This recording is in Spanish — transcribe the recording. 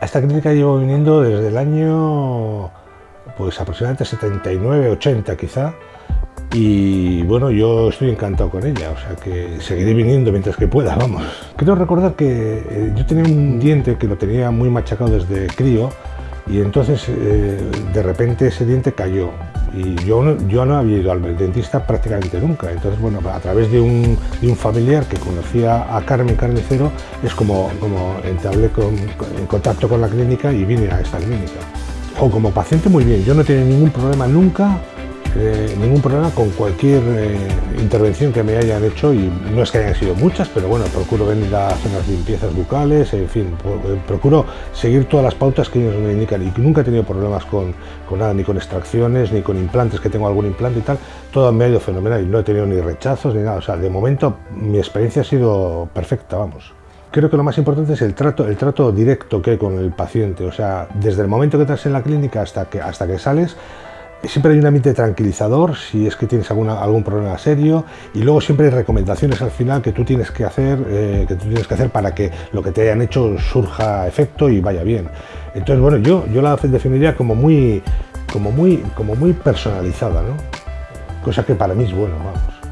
Esta clínica llevo viniendo desde el año pues aproximadamente 79, 80 quizá, y bueno, yo estoy encantado con ella, o sea que seguiré viniendo mientras que pueda, vamos. Quiero recordar que eh, yo tenía un diente que lo tenía muy machacado desde crío y entonces eh, de repente ese diente cayó y yo no, yo no había ido al dentista prácticamente nunca. Entonces, bueno, a través de un, de un familiar que conocía a Carmen Carnicero es como, como entablé con, en contacto con la clínica y vine a esta clínica. O como paciente muy bien, yo no tenía ningún problema nunca eh, ningún problema con cualquier eh, intervención que me hayan hecho y no es que hayan sido muchas, pero bueno, procuro venir a hacer las limpiezas bucales, en fin, eh, procuro seguir todas las pautas que ellos me indican y nunca he tenido problemas con, con, nada, ni con extracciones, ni con implantes, que tengo algún implante y tal, todo me ha ido fenomenal y no he tenido ni rechazos ni nada, o sea, de momento mi experiencia ha sido perfecta, vamos. Creo que lo más importante es el trato, el trato directo que hay con el paciente. O sea, desde el momento que estás en la clínica hasta que, hasta que sales, siempre hay un ambiente tranquilizador si es que tienes alguna, algún problema serio y luego siempre hay recomendaciones al final que tú tienes que hacer eh, que tú tienes que hacer para que lo que te hayan hecho surja efecto y vaya bien entonces bueno yo, yo la definiría como muy como muy como muy personalizada ¿no? cosa que para mí es bueno vamos